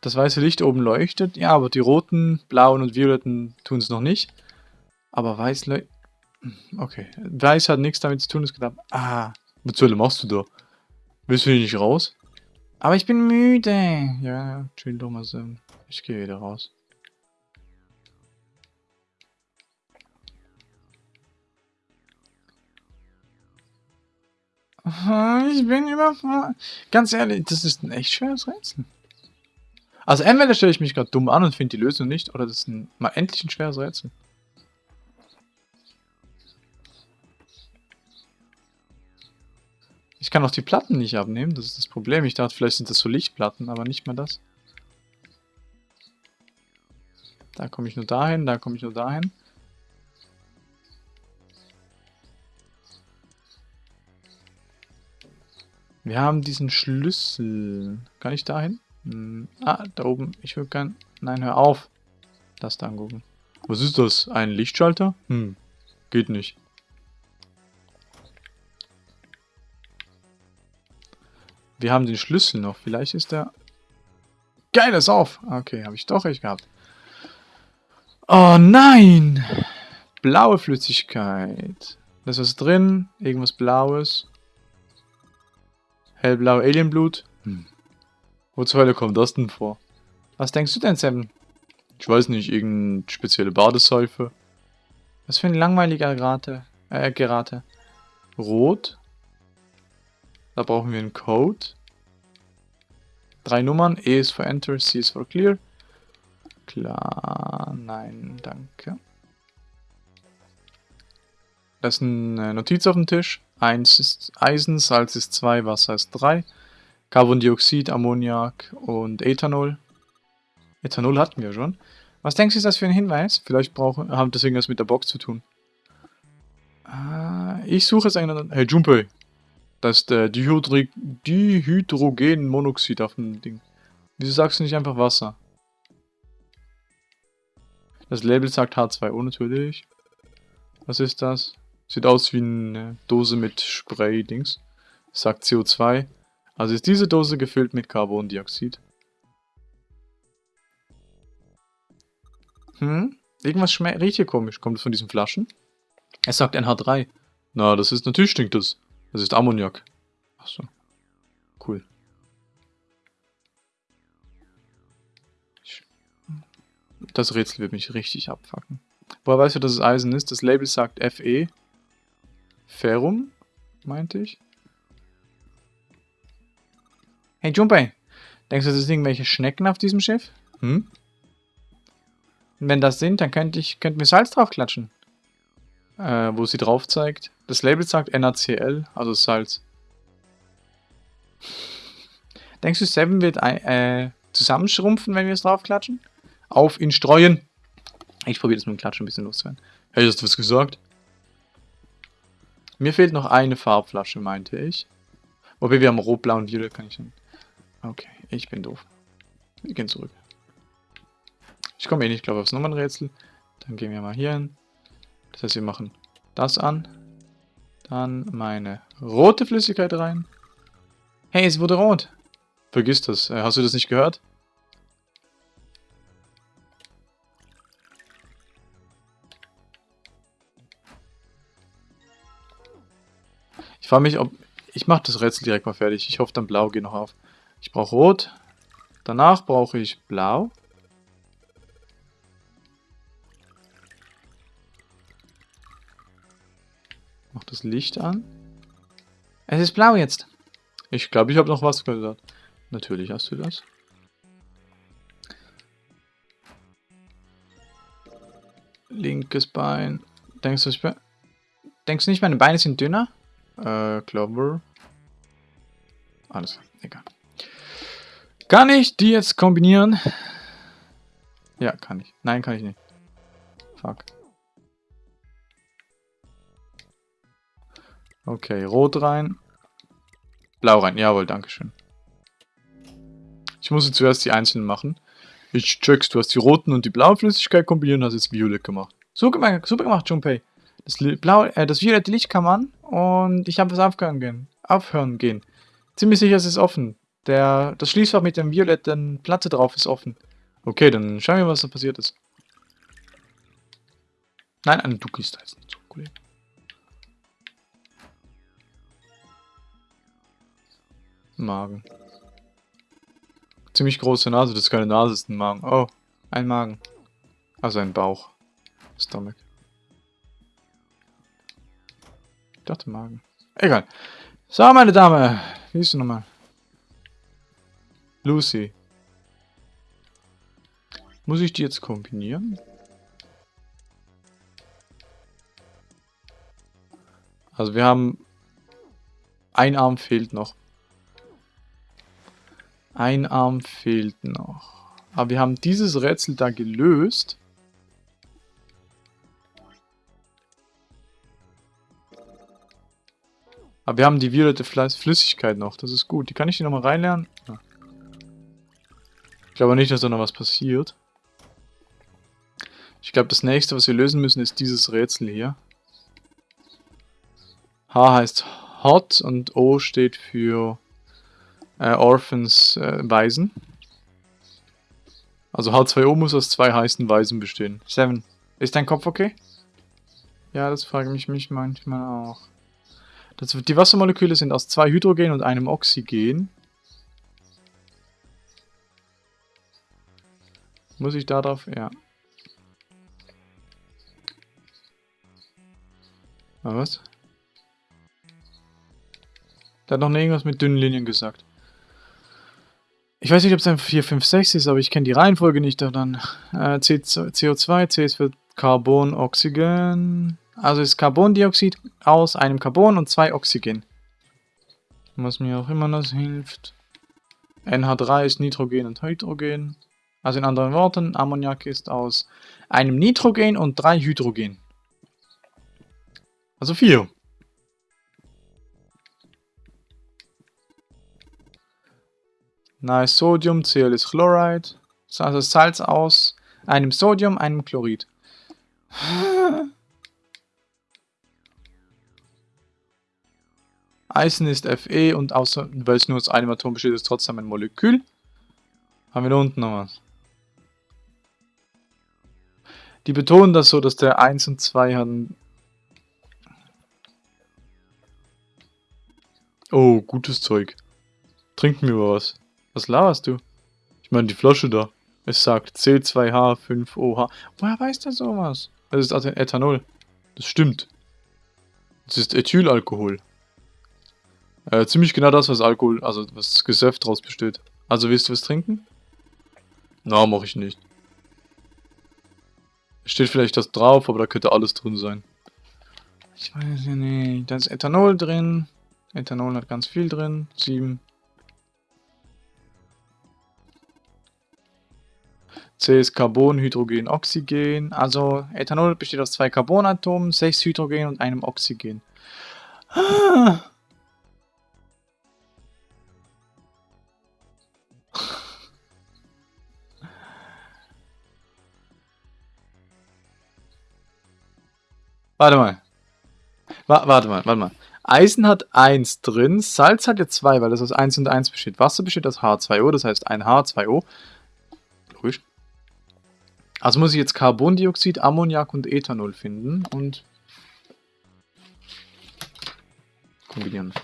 Das weiße Licht oben leuchtet. Ja, aber die roten, blauen und violetten tun es noch nicht. Aber weiß leuchtet... Okay. Weiß hat nichts damit zu tun, ist gedacht. Ah, was zur Hölle machst du da? Willst du nicht raus? Aber ich bin müde. Ja, chill doch mal so. Ich gehe wieder raus. Ich bin überfordert. Ganz ehrlich, das ist ein echt schweres Rätsel. Also entweder stelle ich mich gerade dumm an und finde die Lösung nicht, oder das ist ein, mal endlich ein schweres Rätsel. Ich kann auch die Platten nicht abnehmen, das ist das Problem. Ich dachte, vielleicht sind das so Lichtplatten, aber nicht mal das. Da komme ich nur dahin, da komme ich nur dahin. Wir haben diesen Schlüssel. Kann ich dahin? Hm. Ah, da oben. Ich würde gern... Nein, hör auf. Das da angucken. Was ist das? Ein Lichtschalter? Hm. Geht nicht. Wir haben den Schlüssel noch. Vielleicht ist der... Geil, ist auf. Okay, habe ich doch recht gehabt. Oh nein! Blaue Flüssigkeit. Da ist was drin. Irgendwas Blaues. Hellblau Alienblut. Hm. Wo zur Hölle kommt das denn vor? Was denkst du denn, Sam? Ich weiß nicht, irgendeine spezielle Badeseife. Was für ein langweiliger Gerate. Äh, Gerate. Rot. Da brauchen wir einen Code. Drei Nummern. E ist für Enter, C ist für Clear. Klar, nein, danke. Da ist eine Notiz auf dem Tisch. 1 ist Eisen, Salz ist 2, Wasser ist 3. Carbondioxid, Ammoniak und Ethanol. Ethanol hatten wir schon. Was denkst du, ist das für ein Hinweis? Vielleicht brauchen, haben das irgendwas mit der Box zu tun. Ah, ich suche jetzt einen... Hey, Junpei. Das ist der Dihydri Dihydrogenmonoxid auf dem Ding. Wieso sagst du nicht einfach Wasser? Das Label sagt H2O natürlich. Was ist das? Sieht aus wie eine Dose mit Spray-Dings. Sagt CO2. Also ist diese Dose gefüllt mit Carbondioxid. Hm? Irgendwas riecht hier komisch. Kommt es von diesen Flaschen? Es sagt NH3. Na, das ist natürlich stinkt das. Das ist Ammoniak. Achso. Cool. Das Rätsel wird mich richtig abfacken. Woher weißt du, dass es Eisen ist? Das Label sagt Fe. Ferrum, meinte ich. Hey Junpei, denkst du, das sind irgendwelche Schnecken auf diesem Schiff? Hm? Und wenn das sind, dann könnte ich könnten wir Salz draufklatschen. Äh, wo sie drauf zeigt. Das Label sagt NaCl, also Salz. Denkst du, Seven wird äh, zusammenschrumpfen, wenn wir es draufklatschen? Auf ihn streuen. Ich probiere das mit dem Klatschen ein bisschen loszuwerden. Hast du was gesagt? Mir fehlt noch eine Farbflasche, meinte ich. Wobei wir haben Rot, Blau und Violett, kann ich schon. Okay, ich bin doof. Wir gehen zurück. Ich komme eh nicht, glaube ich, aufs Nummernrätsel. Dann gehen wir mal hier hin. Das heißt, wir machen das an. Dann meine rote Flüssigkeit rein. Hey, es wurde rot. Vergiss das. Äh, hast du das nicht gehört? frage mich, ob... Ich mache das Rätsel direkt mal fertig. Ich hoffe, dann Blau geht noch auf. Ich brauche Rot. Danach brauche ich Blau. Mach das Licht an. Es ist blau jetzt. Ich glaube, ich habe noch was gesagt. Natürlich hast du das. Linkes Bein. Denkst du, ich bin... Denkst du nicht, meine Beine sind dünner? Äh, Clover. Alles egal. Kann ich die jetzt kombinieren? Ja, kann ich. Nein, kann ich nicht. Fuck. Okay, rot rein. Blau rein. Jawohl, dankeschön. Ich muss jetzt zuerst die einzelnen machen. Ich check's, du hast die roten und die blaue Flüssigkeit kombiniert und hast jetzt Violett gemacht. Super gemacht, super gemacht, Junpei. Das, Blau, äh, das violette Licht kam an und ich habe es aufhören gehen. Aufhören gehen. Ziemlich sicher ist es offen. Der, das Schließfach mit der violetten Platte drauf ist offen. Okay, dann schauen wir, was da passiert ist. Nein, ein Duck ist da jetzt nicht Magen. Ziemlich große Nase, das ist keine Nase, das ist ein Magen. Oh, ein Magen. Also ein Bauch. Stomach. Ich dachte Magen. Egal. So, meine Dame. Wie ist du nochmal? Lucy. Muss ich die jetzt kombinieren? Also wir haben... Ein Arm fehlt noch. Ein Arm fehlt noch. Aber wir haben dieses Rätsel da gelöst. Aber wir haben die violette Flüssigkeit noch. Das ist gut. Die kann ich hier nochmal reinlernen. Ja. Ich glaube nicht, dass da noch was passiert. Ich glaube, das nächste, was wir lösen müssen, ist dieses Rätsel hier. H heißt Hot und O steht für äh, Orphans äh, Waisen. Also H2O muss aus zwei heißen Weisen bestehen. Seven. Ist dein Kopf okay? Ja, das frage ich mich manchmal auch. Das, die Wassermoleküle sind aus zwei Hydrogen und einem Oxygen. Muss ich da drauf? Ja. Was? Der hat noch irgendwas mit dünnen Linien gesagt. Ich weiß nicht, ob es ein 4, 5, 6 ist, aber ich kenne die Reihenfolge nicht. Dann äh, CO2, C ist für Carbon, Oxygen. Also ist Carbondioxid aus einem Carbon und zwei Oxygen. Was mir auch immer das hilft. NH3 ist Nitrogen und Hydrogen. Also in anderen Worten, Ammoniak ist aus einem Nitrogen und drei Hydrogen. Also vier. Nice Sodium, Cl ist Chloride. Also Salz aus einem Sodium, einem Chlorid. (sighs) Eisen ist Fe und außer, weil es nur aus einem Atom besteht, ist trotzdem ein Molekül. Haben wir da unten noch was? Die betonen das so, dass der 1 und 2 haben. Oh, gutes Zeug. Trinken wir was. Was laberst du? Ich meine die Flasche da. Es sagt C2H5OH. Woher weiß der sowas? Das ist also Ethanol. Das stimmt. Das ist Ethylalkohol. Äh, ziemlich genau das, was Alkohol, also was Gesöff draus besteht. Also willst du was trinken? Na, mach ich nicht. Steht vielleicht das drauf, aber da könnte alles drin sein. Ich weiß ja nicht. Da ist Ethanol drin. Ethanol hat ganz viel drin. 7. C ist Carbon, Hydrogen, Oxygen. Also Ethanol besteht aus zwei Carbonatomen, sechs Hydrogen und einem Oxygen. (laughs) Warte mal. Wa warte mal, warte mal. Eisen hat 1 drin, Salz hat ja 2, weil das aus 1 und 1 besteht. Wasser besteht aus H2O, das heißt ein H2O. Also muss ich jetzt Carbondioxid, Ammoniak und Ethanol finden und kombinieren.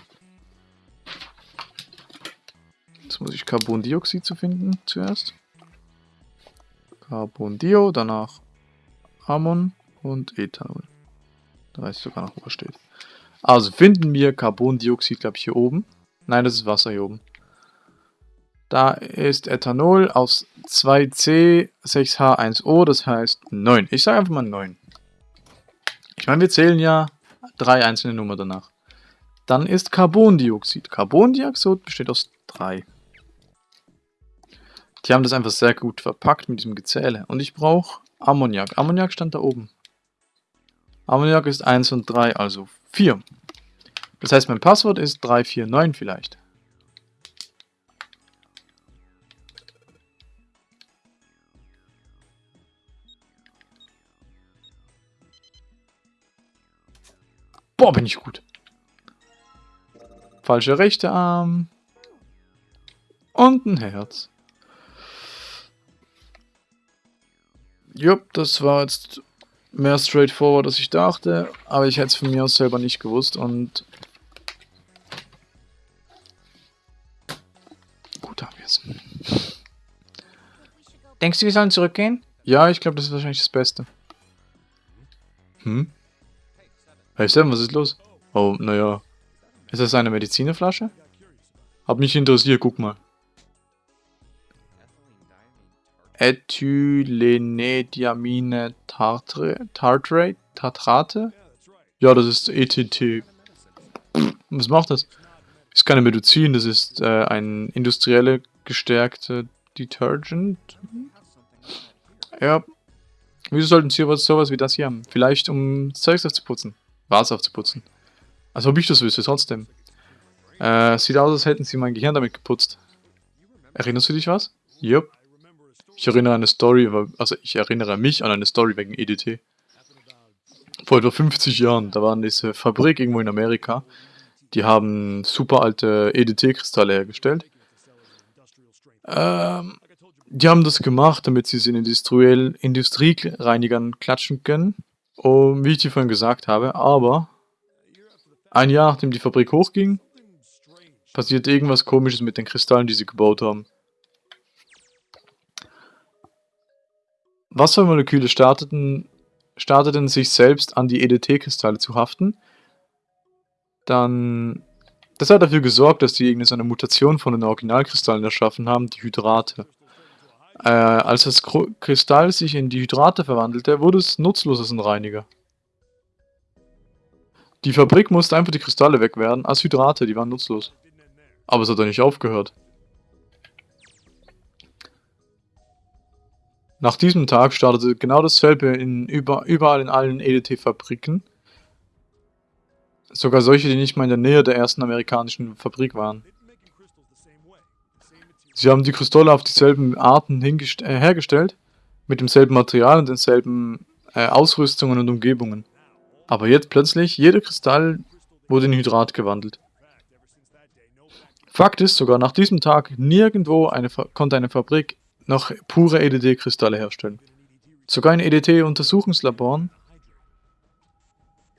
Jetzt muss ich Carbondioxid zu finden zuerst. Carbondio, danach Ammon und Ethanol. Da weiß ich sogar noch, wo er steht. Also finden wir Carbondioxid, glaube ich, hier oben. Nein, das ist Wasser hier oben. Da ist Ethanol aus 2C, 6H1O, das heißt 9. Ich sage einfach mal 9. Ich meine, wir zählen ja drei einzelne Nummern danach. Dann ist Carbondioxid. Carbondioxid besteht aus 3. Die haben das einfach sehr gut verpackt mit diesem Gezähle. Und ich brauche Ammoniak. Ammoniak stand da oben. Ammoniak ist 1 und 3, also 4. Das heißt, mein Passwort ist 349 vielleicht. Boah, bin ich gut. Falscher rechte Arm. Und ein Herz. Jupp, das war jetzt mehr straightforward, als ich dachte, aber ich hätte es von mir aus selber nicht gewusst und gut haben wir es. Denkst du, wir sollen zurückgehen? Ja, ich glaube, das ist wahrscheinlich das Beste. Hm? Hey Sam, was ist los? Oh, naja. Ist das eine Medizinerflasche? Hab mich interessiert, guck mal. Ethylenediamine Tartrate? Tartrate? Ja, das ist ETT. Was macht das? Ist keine Medizin, das ist äh, ein industrielle gestärkte Detergent. Ja. Wieso sollten sie sowas, wie das hier haben? Vielleicht um Zeugs aufzuputzen. Wasser aufzuputzen. Als ob ich das wüsste, trotzdem. Äh, sieht aus, als hätten sie mein Gehirn damit geputzt. Erinnerst du dich was? Jupp. Ich erinnere an eine Story, also ich erinnere mich an eine Story wegen EDT. Vor etwa 50 Jahren, da war diese Fabrik irgendwo in Amerika. Die haben super alte EDT-Kristalle hergestellt. Ähm, die haben das gemacht, damit sie es in Industriereinigern klatschen können. Und wie ich dir vorhin gesagt habe, aber ein Jahr nachdem die Fabrik hochging, passiert irgendwas komisches mit den Kristallen, die sie gebaut haben. Wassermoleküle starteten, starteten sich selbst an die EDT-Kristalle zu haften. Dann... Das hat dafür gesorgt, dass die irgendeine Mutation von den Originalkristallen erschaffen haben, die Hydrate. Äh, als das Kristall sich in die Hydrate verwandelte, wurde es nutzlos als ein Reiniger. Die Fabrik musste einfach die Kristalle wegwerden, als Hydrate, die waren nutzlos. Aber es hat doch nicht aufgehört. Nach diesem Tag startete genau dasselbe in über, überall in allen EDT-Fabriken. Sogar solche, die nicht mal in der Nähe der ersten amerikanischen Fabrik waren. Sie haben die Kristalle auf dieselben Arten äh, hergestellt, mit demselben Material und denselben äh, Ausrüstungen und Umgebungen. Aber jetzt plötzlich, jeder Kristall wurde in Hydrat gewandelt. Fakt ist, sogar nach diesem Tag nirgendwo eine, konnte eine Fabrik noch pure EDT-Kristalle herstellen. Sogar in EDT-Untersuchungslaboren,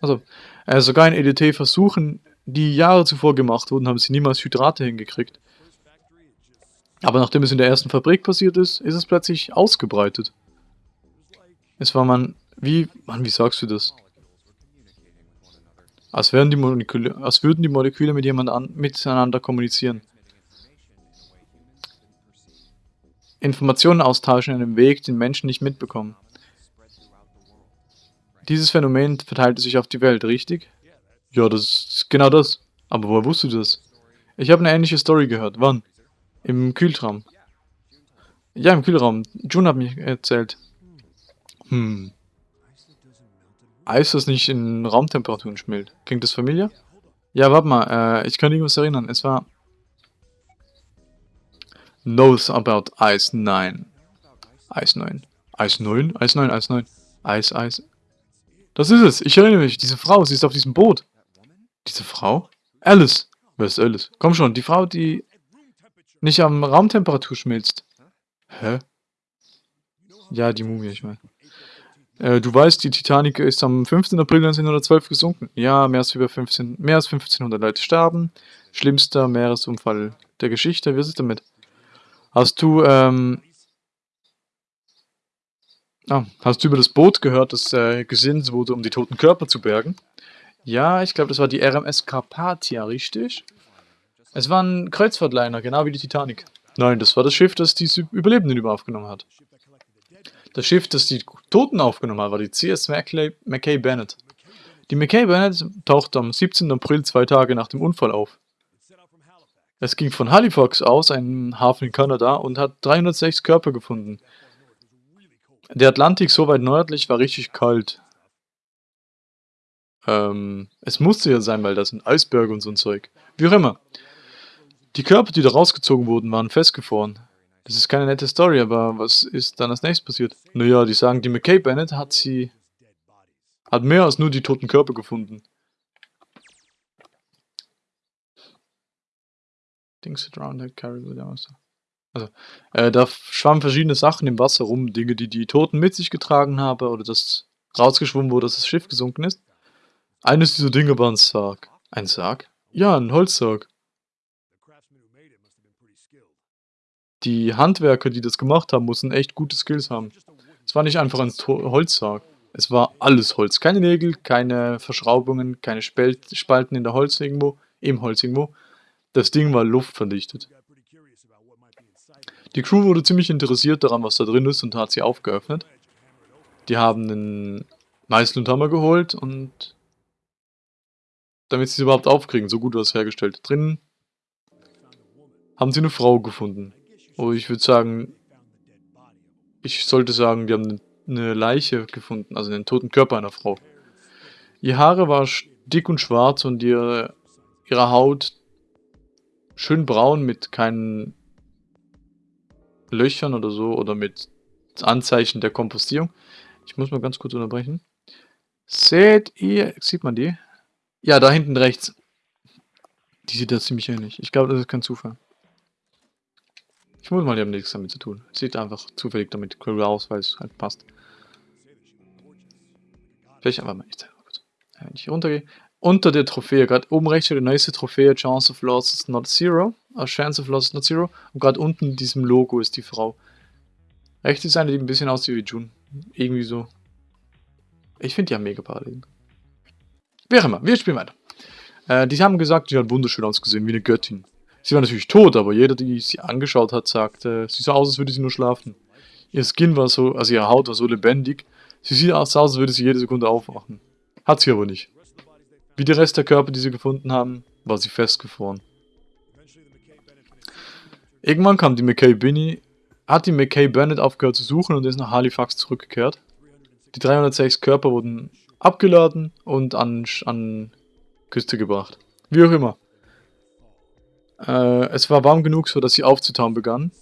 also äh, sogar in EDT-Versuchen, die Jahre zuvor gemacht wurden, haben sie niemals Hydrate hingekriegt. Aber nachdem es in der ersten Fabrik passiert ist, ist es plötzlich ausgebreitet. Es war man, wie, Mann, wie sagst du das? Als, wären die Moleküle, als würden die Moleküle mit jemand an, miteinander kommunizieren. Informationen austauschen in einem Weg, den Menschen nicht mitbekommen. Dieses Phänomen verteilte sich auf die Welt, richtig? Ja, das ist genau das. Aber woher wusstest du das? Ich habe eine ähnliche Story gehört. Wann? Im Kühltraum. Ja, im Kühlraum. June hat mir erzählt. Hm. Eis, das nicht in Raumtemperaturen schmilzt. Klingt das familiar? Ja, warte mal. Äh, ich kann irgendwas erinnern. Es war knows about Ice 9. Ice 9. Ice 9? Ice 9, Ice 9. Ice, Ice. Das ist es. Ich erinnere mich. Diese Frau, sie ist auf diesem Boot. Diese Frau? Alice. Wer ist Alice? Komm schon, die Frau, die nicht am Raumtemperatur schmilzt. Hä? Ja, die Mumie, ich meine. Äh, du weißt, die Titanic ist am 15. April 1912 gesunken. Ja, mehr als, über 15, mehr als 1500 Leute starben. Schlimmster Meeresunfall der Geschichte. Wie ist es damit? Hast du, ähm, ah, hast du über das Boot gehört, das äh, gesinnt wurde, um die toten Körper zu bergen? Ja, ich glaube, das war die RMS Carpathia, richtig? Es war ein Kreuzfahrtliner, genau wie die Titanic. Nein, das war das Schiff, das die Überlebenden über aufgenommen hat. Das Schiff, das die Toten aufgenommen hat, war die CS McKay, McKay Bennett. Die McKay Bennett tauchte am 17. April zwei Tage nach dem Unfall auf. Es ging von Halifax aus, einem Hafen in Kanada, und hat 306 Körper gefunden. Der Atlantik so weit nördlich war richtig kalt. Ähm, es musste ja sein, weil das sind Eisberge und so ein Zeug. Wie auch immer. Die Körper, die da rausgezogen wurden, waren festgefroren. Das ist keine nette Story, aber was ist dann als nächstes passiert? Naja, die sagen, die McKay Bennett hat sie... hat mehr als nur die toten Körper gefunden. Things that carry with also. Also, äh, da schwammen verschiedene Sachen im Wasser rum, Dinge, die die Toten mit sich getragen haben oder das rausgeschwommen wurde, dass das Schiff gesunken ist. Eines dieser Dinge war ein Sarg. Ein Sarg? Ja, ein Holzsarg. Die Handwerker, die das gemacht haben, mussten echt gute Skills haben. Es war nicht einfach ein Holzsarg. Es war alles Holz. Keine Nägel, keine Verschraubungen, keine Spalten in der Holz irgendwo, im Holz irgendwo. Das Ding war luftverdichtet. Die Crew wurde ziemlich interessiert daran, was da drin ist und hat sie aufgeöffnet. Die haben einen Meißel und Hammer geholt und damit sie es überhaupt aufkriegen, so gut war es hergestellt. Drinnen haben sie eine Frau gefunden. Oh, ich würde sagen, ich sollte sagen, die haben eine Leiche gefunden, also einen toten Körper einer Frau. Ihr Haare war dick und schwarz und ihre, ihre Haut schön braun mit keinen Löchern oder so oder mit Anzeichen der Kompostierung. Ich muss mal ganz kurz unterbrechen. Seht ihr, sieht man die? Ja, da hinten rechts. Die sieht da ziemlich ähnlich. Ich glaube, das ist kein Zufall. Ich muss mal, die haben nichts damit zu tun. Sieht einfach zufällig damit cool aus, weil es halt passt. Vielleicht einfach mal, kurz. Wenn ich runtergehe. Unter der Trophäe, gerade oben rechts steht die neueste Trophäe, Chance of Loss is not zero. A chance of Loss is not zero. Und gerade unten in diesem Logo ist die Frau. Rechts ist eine, die ein bisschen aussieht wie June. Irgendwie so. Ich finde die haben mega Parallelen. Auch immer, wir spielen weiter. Äh, die haben gesagt, die hat wunderschön ausgesehen, wie eine Göttin. Sie war natürlich tot, aber jeder, der sie angeschaut hat, sagte, sie sah aus, als würde sie nur schlafen. Ihr Skin war so, also ihre Haut war so lebendig, sie sieht aus, als würde sie jede Sekunde aufwachen. Hat sie aber nicht. Wie der Rest der Körper, die sie gefunden haben, war sie festgefroren. Irgendwann kam die McKay Binney, hat die McKay Bennett aufgehört zu suchen und ist nach Halifax zurückgekehrt. Die 306 Körper wurden abgeladen und an, an Küste gebracht. Wie auch immer. Äh, es war warm genug, so dass sie aufzutauen begann.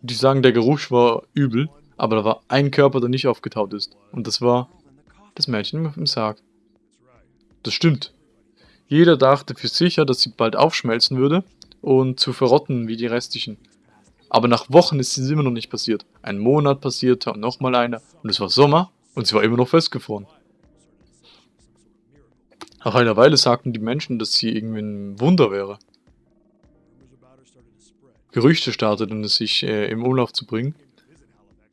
Die sagen, der Geruch war übel, aber da war ein Körper, der nicht aufgetaut ist. Und das war das Mädchen im Sarg. Das stimmt. Jeder dachte für sicher, dass sie bald aufschmelzen würde und zu verrotten wie die restlichen. Aber nach Wochen ist es immer noch nicht passiert. Ein Monat passierte und nochmal einer und es war Sommer und sie war immer noch festgefroren. Nach einer Weile sagten die Menschen, dass sie irgendwie ein Wunder wäre. Gerüchte starteten es sich äh, im Umlauf zu bringen.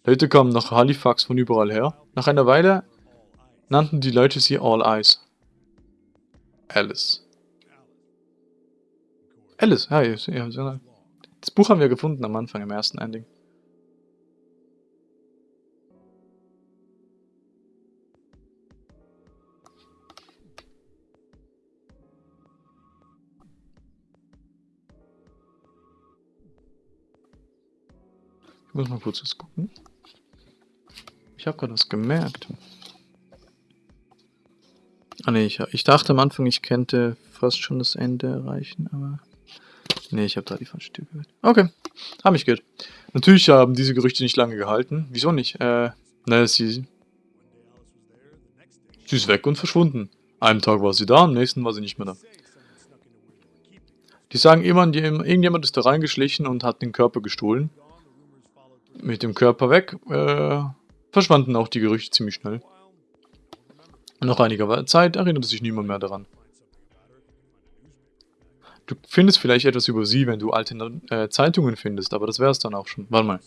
Leute kamen nach Halifax von überall her. Nach einer Weile nannten die Leute sie All Eyes. Alice. Alice, ja, das Buch haben wir gefunden am Anfang, im ersten Ending. Muss mal kurz was gucken. Ich habe gerade was gemerkt. Ah ne, ich, ich dachte am Anfang, ich könnte fast schon das Ende erreichen, aber... Ne, ich habe da die falsche Tür gehört. Okay, habe ich gehört. Natürlich haben diese Gerüchte nicht lange gehalten. Wieso nicht? Äh, naja, sie... Sie ist weg und verschwunden. Einem Tag war sie da, am nächsten war sie nicht mehr da. Die sagen irgendjemand ist da reingeschlichen und hat den Körper gestohlen mit dem Körper weg, äh, verschwanden auch die Gerüchte ziemlich schnell. Nach einiger Zeit erinnerte sich niemand mehr daran. Du findest vielleicht etwas über sie, wenn du alte äh, Zeitungen findest, aber das wäre es dann auch schon. Warte mal.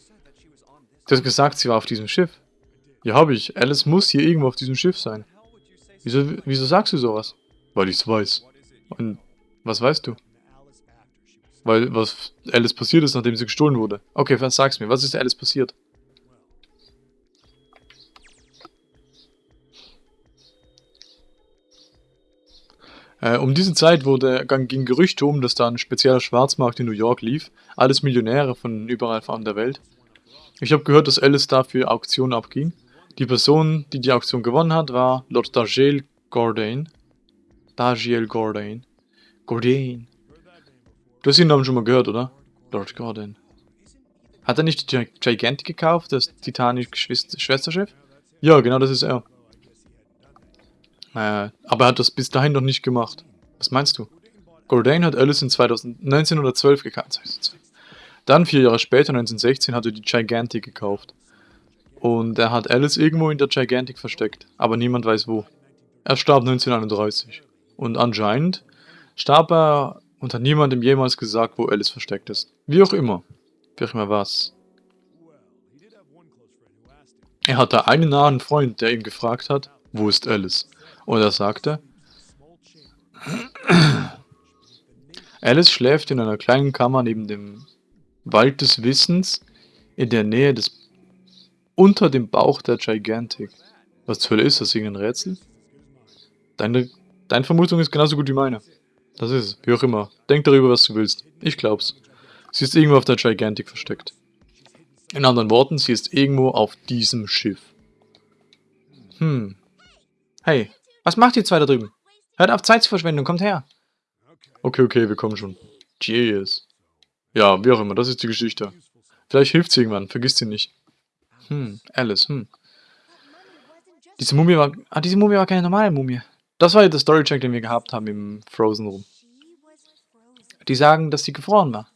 Du hast gesagt, sie war auf diesem Schiff. Ja, habe ich. Alice muss hier irgendwo auf diesem Schiff sein. Wieso, wieso sagst du sowas? Weil ich es weiß. Und was weißt du? Weil was Alice passiert ist, nachdem sie gestohlen wurde. Okay, was sag's mir. Was ist Alice passiert? Äh, um diese Zeit wurde, ging Gerüchte um, dass da ein spezieller Schwarzmarkt in New York lief. Alles Millionäre von überall von der Welt. Ich habe gehört, dass Alice dafür Auktionen abging. Die Person, die die Auktion gewonnen hat, war Lord Dargiel Gordain. Dargiel Gordain. Gordain. Du hast den Namen schon mal gehört, oder? Lord Gordon. Hat er nicht die Gigantic gekauft, das Titanic-Schwesterschiff? Ja, genau, das ist er. Äh, aber er hat das bis dahin noch nicht gemacht. Was meinst du? Gordane hat Alice in 2000, 1912 gekauft. Dann, vier Jahre später, 1916, hat er die Gigantic gekauft. Und er hat Alice irgendwo in der Gigantic versteckt, aber niemand weiß wo. Er starb 1931. Und anscheinend starb er und hat niemandem jemals gesagt, wo Alice versteckt ist. Wie auch immer. Wie auch immer was. Er hatte einen nahen Freund, der ihn gefragt hat, wo ist Alice? Und er sagte, (clears throat) Alice schläft in einer kleinen Kammer neben dem Wald des Wissens in der Nähe des unter dem Bauch der Gigantic. Was zur Hölle ist das? Irgendein Rätsel? Deine, deine Vermutung ist genauso gut wie meine. Das ist es. Wie auch immer. Denk darüber, was du willst. Ich glaub's. Sie ist irgendwo auf der Gigantic versteckt. In anderen Worten, sie ist irgendwo auf diesem Schiff. Hm. Hey, was macht ihr zwei da drüben? Hört auf Zeit zu verschwenden, kommt her. Okay, okay, wir kommen schon. Cheers. Ja, wie auch immer, das ist die Geschichte. Vielleicht hilft sie irgendwann, vergiss sie nicht. Hm, Alice, hm. Diese Mumie war... Ah, diese Mumie war keine normale Mumie. Das war ja der Storycheck, den wir gehabt haben im Frozen Room. Die sagen, dass sie gefroren war.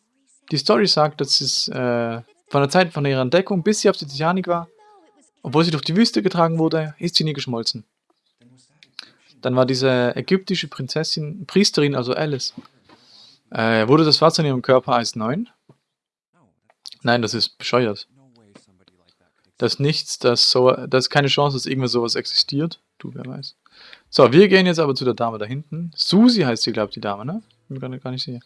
Die Story sagt, dass es äh, von der Zeit von ihrer Entdeckung, bis sie auf der Titanic war, obwohl sie durch die Wüste getragen wurde, ist sie nie geschmolzen. Dann war diese ägyptische Prinzessin, Priesterin, also Alice, äh, wurde das Wasser in ihrem Körper Eis 9? Nein, das ist bescheuert. Das ist nichts, das so, das ist keine Chance, dass irgendwas sowas existiert. Du, wer weiß. So, wir gehen jetzt aber zu der Dame da hinten. Susi heißt sie, glaube ich, die Dame, ne? Ich bin gar nicht sicher.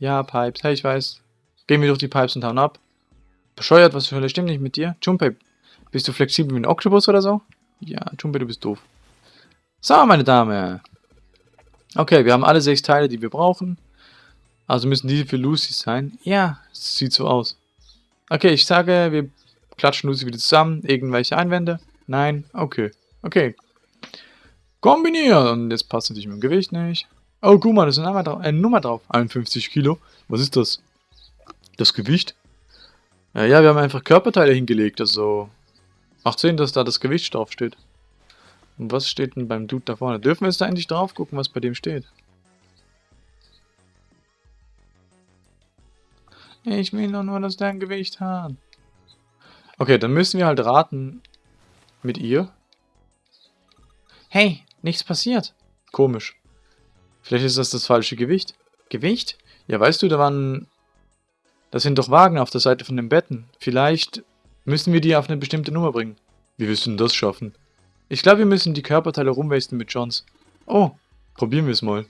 Ja, Pipes. Hey, ich weiß. Gehen wir durch die Pipes und hauen ab. Bescheuert, was für Hölle stimmt nicht mit dir? Junpei, bist du flexibel wie ein Oktopus oder so? Ja, Junpei, du bist doof. So, meine Dame. Okay, wir haben alle sechs Teile, die wir brauchen. Also müssen diese für Lucy sein. Ja, sieht so aus. Okay, ich sage, wir klatschen Lucy wieder zusammen. Irgendwelche Einwände? Nein? Okay. Okay, Kombinieren. Und jetzt passt natürlich mit dem Gewicht nicht. Oh, guck mal, da ist eine Nummer, drauf, eine Nummer drauf. 51 Kilo. Was ist das? Das Gewicht? Ja, ja, wir haben einfach Körperteile hingelegt. Also macht Sinn, dass da das Gewicht drauf steht. Und was steht denn beim Dude da vorne? Dürfen wir jetzt da endlich drauf gucken, was bei dem steht? Ich will doch nur, dass der ein Gewicht hat. Okay, dann müssen wir halt raten mit ihr. Hey, Nichts passiert. Komisch. Vielleicht ist das das falsche Gewicht. Gewicht? Ja, weißt du, da waren... Das sind doch Wagen auf der Seite von den Betten. Vielleicht müssen wir die auf eine bestimmte Nummer bringen. Wie wirst du denn das schaffen? Ich glaube, wir müssen die Körperteile rumwasten mit Johns. Oh, probieren wir es mal.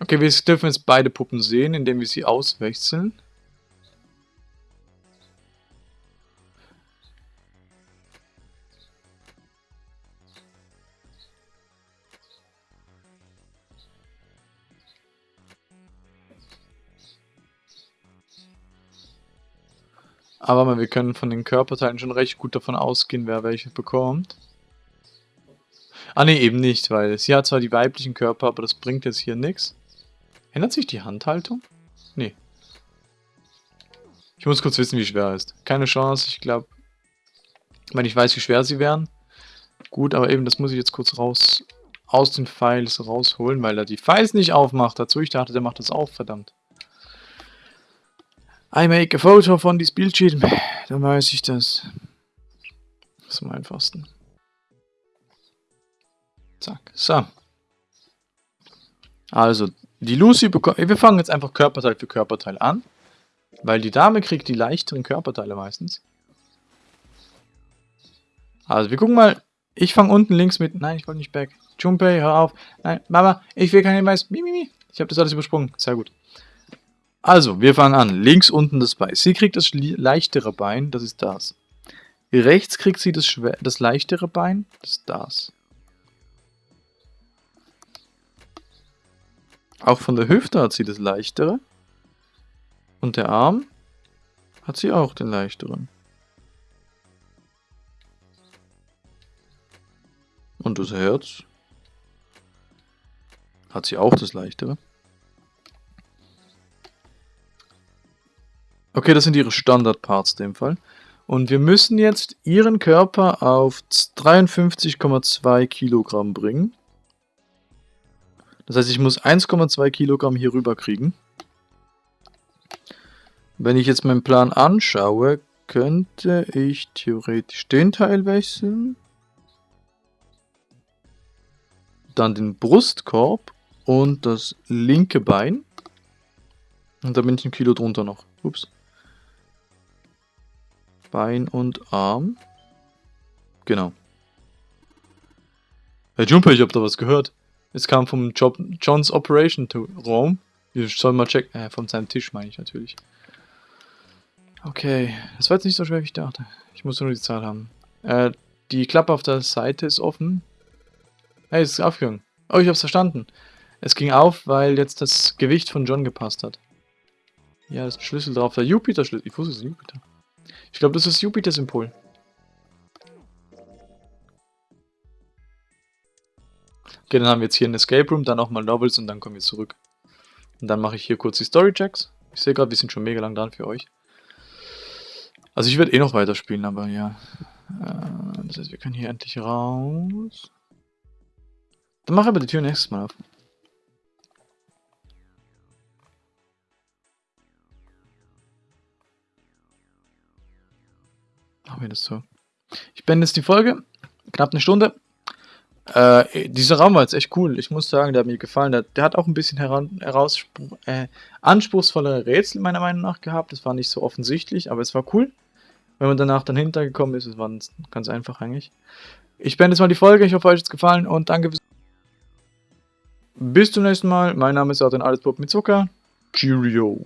Okay, wir dürfen jetzt beide Puppen sehen, indem wir sie auswechseln. Aber wir können von den Körperteilen schon recht gut davon ausgehen, wer welche bekommt. Ah ne, eben nicht, weil sie hat zwar die weiblichen Körper, aber das bringt jetzt hier nichts. Ändert sich die Handhaltung? Nee. Ich muss kurz wissen, wie schwer ist. Keine Chance, ich glaube... Wenn ich weiß, wie schwer sie wären. Gut, aber eben, das muss ich jetzt kurz raus aus den Files rausholen, weil er die Files nicht aufmacht. Dazu, ich dachte, der macht das auf, verdammt. I make a photo von diesem Bildschirm. Dann weiß ich das. Das ist am einfachsten. Zack. So. Also, die Lucy bekommt... Wir fangen jetzt einfach Körperteil für Körperteil an. Weil die Dame kriegt die leichteren Körperteile meistens. Also, wir gucken mal. Ich fange unten links mit... Nein, ich wollte nicht back. Junpei, hör auf. Nein, Mama, ich will keinen Mais. Mimimi. Ich habe das alles übersprungen. Sehr gut. Also, wir fangen an. Links unten das Bein. Sie kriegt das leichtere Bein, das ist das. Rechts kriegt sie das, das leichtere Bein, das ist das. Auch von der Hüfte hat sie das leichtere. Und der Arm hat sie auch den leichteren. Und das Herz hat sie auch das leichtere. Okay, das sind ihre Standardparts in dem Fall. Und wir müssen jetzt ihren Körper auf 53,2 Kilogramm bringen. Das heißt, ich muss 1,2 Kilogramm hier rüber kriegen. Wenn ich jetzt meinen Plan anschaue, könnte ich theoretisch den Teil wechseln. Dann den Brustkorb und das linke Bein. Und da bin ich ein Kilo drunter noch. Ups. Bein und Arm. Genau. Herr Jumper, ich hab da was gehört. Es kam vom Job Johns Operation Raum. Wir sollen mal checken. Äh, von seinem Tisch meine ich natürlich. Okay, das war jetzt nicht so schwer, wie ich dachte. Ich muss nur die Zahl haben. Äh, die Klappe auf der Seite ist offen. Hey, es ist aufgegangen. Oh, ich hab's verstanden. Es ging auf, weil jetzt das Gewicht von John gepasst hat. Ja, das ist ein Schlüssel drauf. Der Jupiter-Schlüssel. Ich wusste, es ist Jupiter. Ich glaube, das ist Jupiter-Symbol. Okay, dann haben wir jetzt hier ein Escape Room, dann nochmal Novels und dann kommen wir zurück. Und dann mache ich hier kurz die Story-Checks. Ich sehe gerade, wir sind schon mega lang dran für euch. Also ich werde eh noch weiterspielen, aber ja. Äh, das heißt, wir können hier endlich raus. Dann mache ich aber die Tür nächstes Mal auf. Machen wir das so. Ich beende jetzt die Folge. Knapp eine Stunde. Äh, dieser Raum war jetzt echt cool. Ich muss sagen, der hat mir gefallen. Der, der hat auch ein bisschen heran, äh, anspruchsvollere Rätsel meiner Meinung nach gehabt. Das war nicht so offensichtlich, aber es war cool. Wenn man danach dann hintergekommen ist, es war ganz einfach eigentlich. Ich beende jetzt mal die Folge. Ich hoffe, euch hat es gefallen und danke fürs Bis zum nächsten Mal. Mein Name ist Adrian Allesbob mit Zucker. Cheerio.